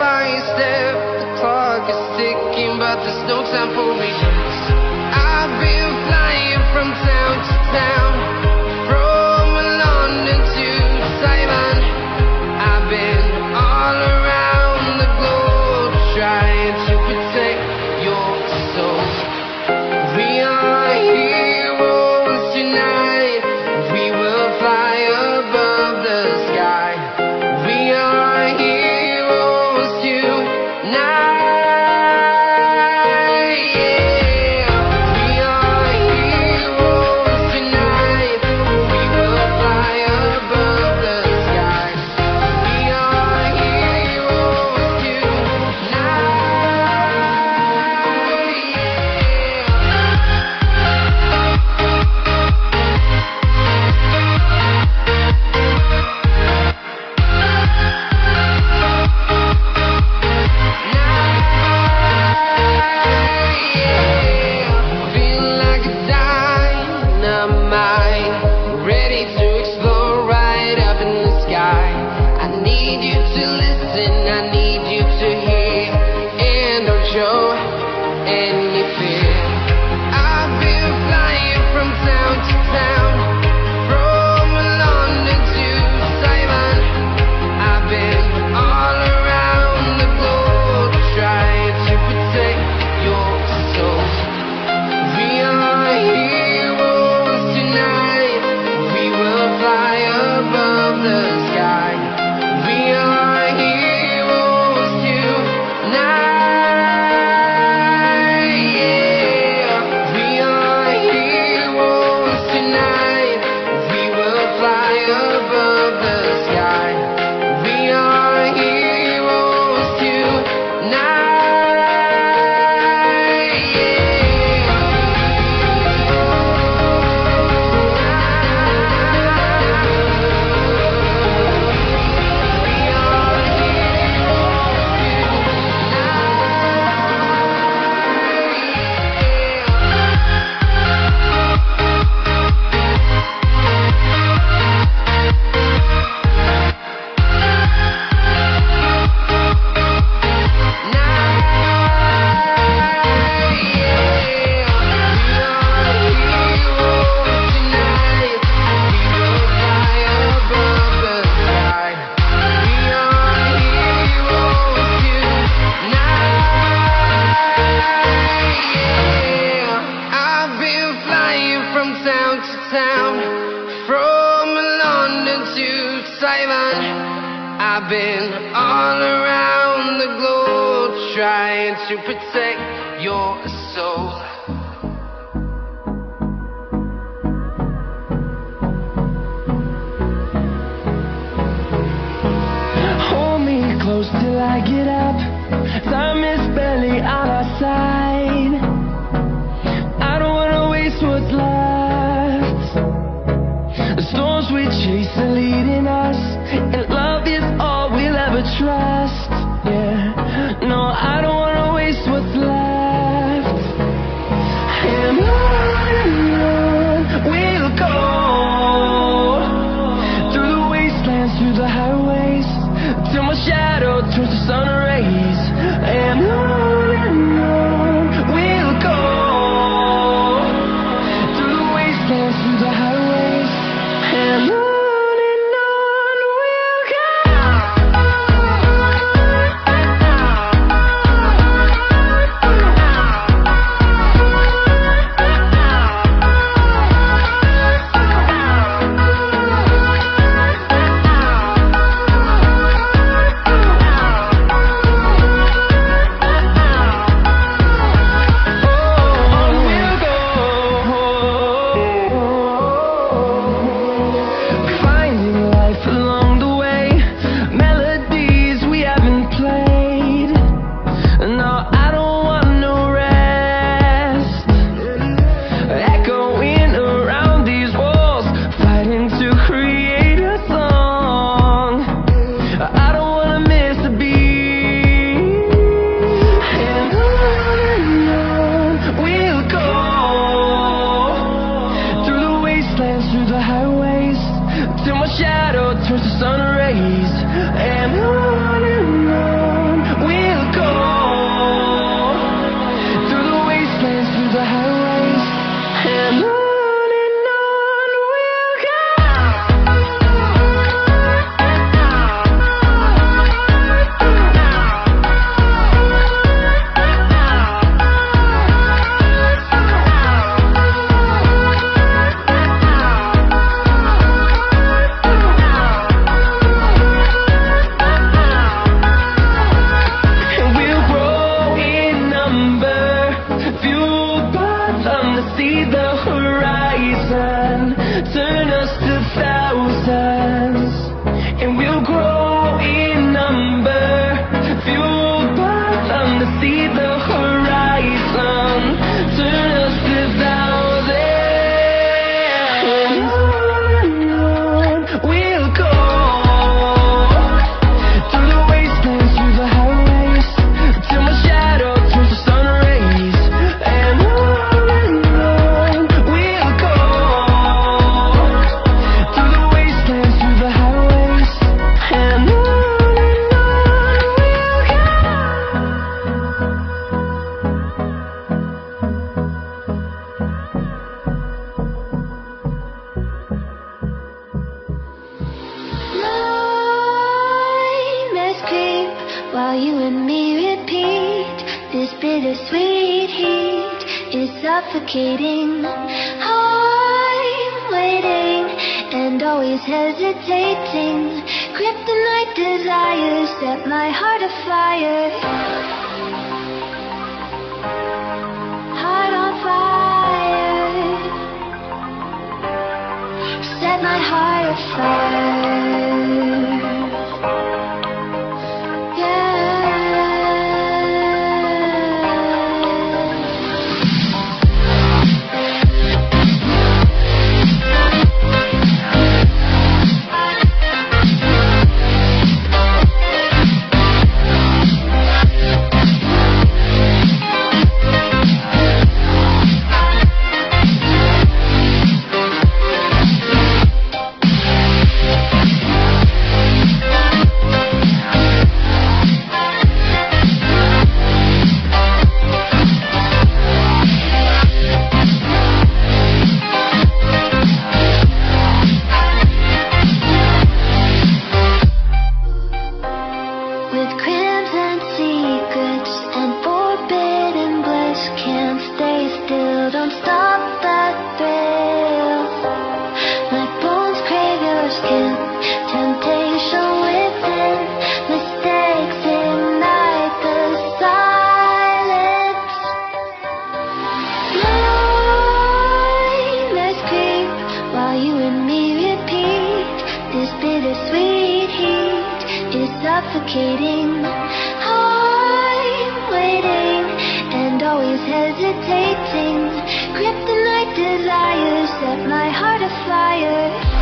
by step, the clock is ticking, but there's no time for me. been flying from town to town, from London to Taiwan. I've been all around the globe trying to protect your soul. Hold me close till I get up. Time is barely on our side suffocating. I'm waiting and always hesitating. Kryptonite desires set my heart afire. Heart on fire. Set my heart afire. with Chris. always hesitating Kryptonite desires set my heart afire.